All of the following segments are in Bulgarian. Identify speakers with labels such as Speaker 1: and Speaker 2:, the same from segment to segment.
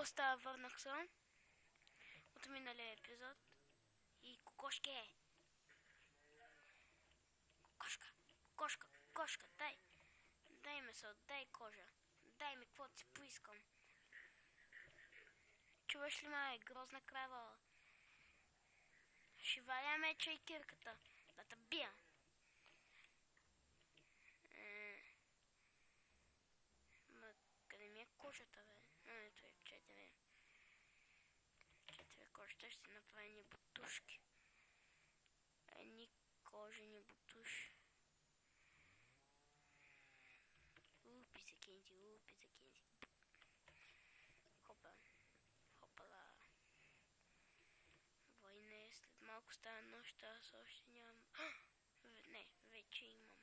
Speaker 1: Какво става? Върнах се от миналия епизод. И кокошки е. Кокошка, кокошка, кокошка, дай. Дай месо, дай кожа. Дай ми каквото си поискам. Чуваш ли ме, грозна крава? Ще валя меча и кирката. Да те бия. а не бутушки. Они кожи не бутушки. Упи, закиньте, упи, закиньте. Хопа. Хопала. Война след малко стана нощта с още. Не, вече имам.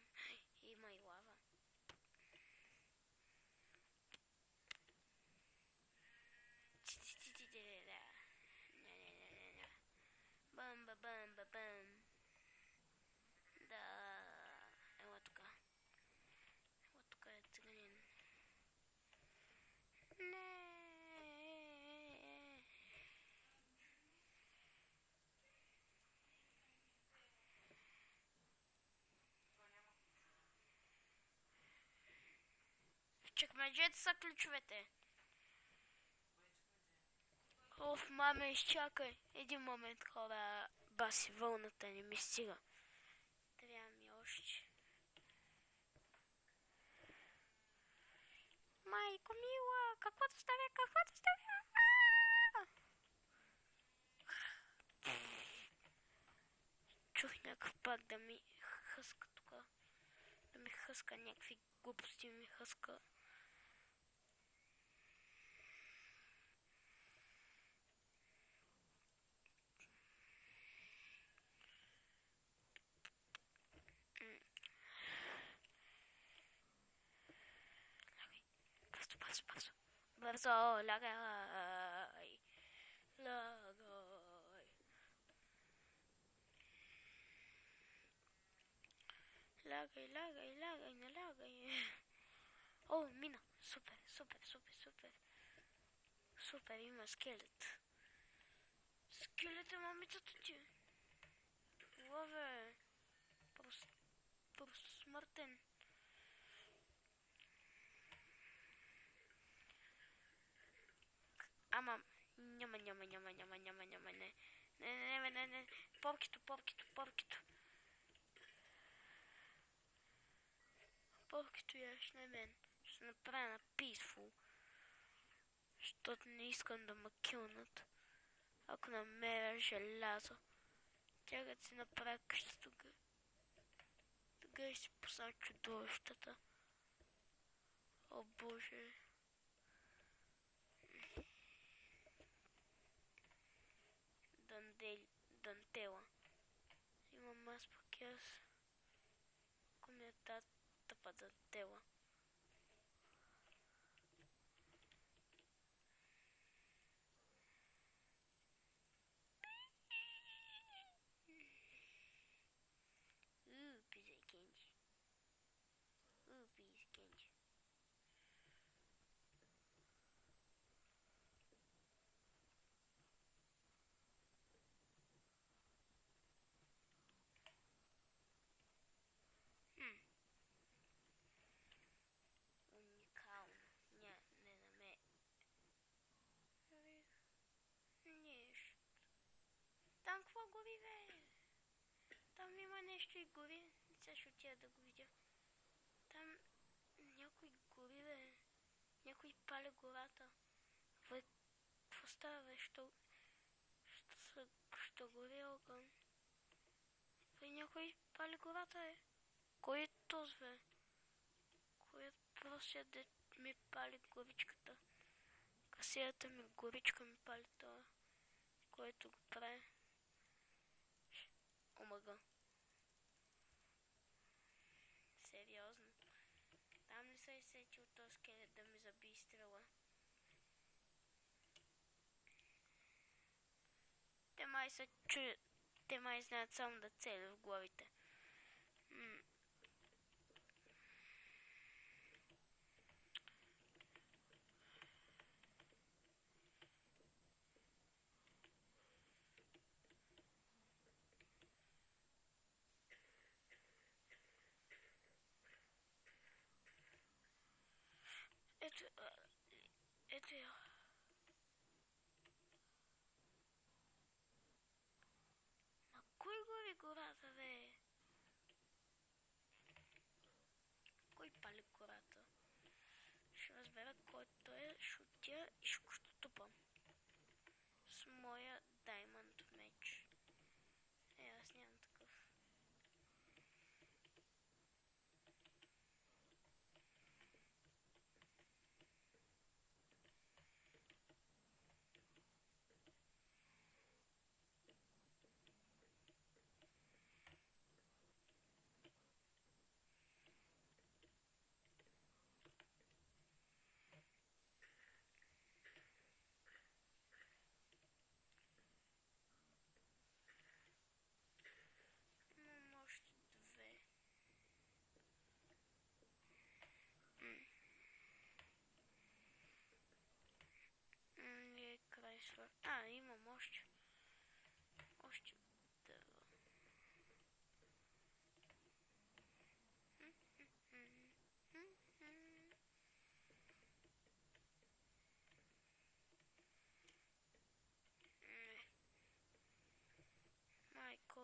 Speaker 1: В чекмеджета са ключовете. Оф, маме, изчакай. Един момент, хора. Баси, вълната не ми стига. Трябва ми още. Майко мила, каквото става, каквото става. Чух някакъв пак да ми хъска тук. Да ми хъска някакви глупости ми хъска. Бързо, бързо, бързо. Бързо, лягай. Лягай. Лягай, лягай, лягай, не лягай. О, мина. Супер, супер, супер, супер. Супер, има скелет. Скелет е момичето ти. Лове. Просто, просто смъртен. Ама, няма, няма, няма, няма, няма, няма, не. Не, не, не, не, не. Поркито, поркито, поркито. Поркито яш на мен. Ще направя на peaceful. Защото не искам да ме килнат. Ако намеря желязо. Тя като си направя къща тук. Тогава ще си пусна чудовищата. О боже. Дандел... Дантела. Имам аз пък и аз. Ако ми е тази тъпа какво гори, бе? Там има нещо и гори. Сега ще отида да го видя. Там някой гори, бе. Някой пали гората. Бе, какво става, бе? Що... Що, що гори огън? Бе, някой пали гората, е. Кой е този, бе? Кой е простия де ми пали горичката? Касията ми горичка ми пали това. Който го прави. Омага. Сериозно. Там ли се е сетил този скелет да ми заби стрела? Те май са чуят. Те май знаят само да цели в главите. Ето, я. На кой гори гората, бе? Кой пали гората? Ще разбера кой той е, ще отида и ще го щупам. С моя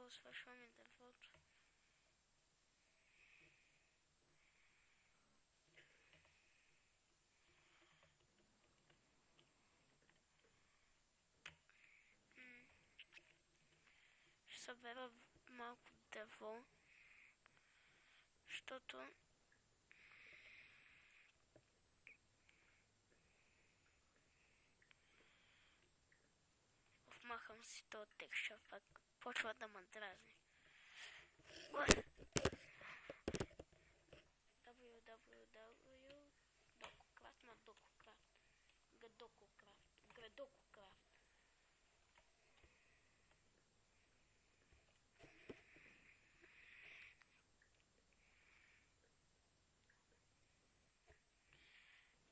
Speaker 1: Майко, свършва ми дървото. М. Ще събера в- малко дърво, защото Махам си то текша, пък почва да ме дразни. www. Дококрафт на Дококрафт. Гадококрафт. Градококрафт.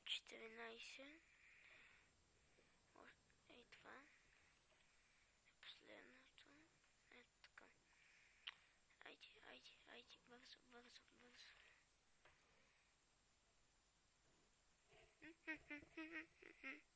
Speaker 1: Четиринайсет. Mm-hmm.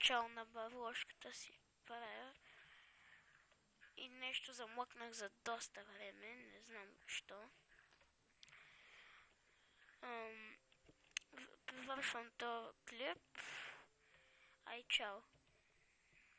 Speaker 1: Начало на бавложката си правя. И нещо замлъкнах за доста време, не знам защо. Привършвам този клип. Ай, чао!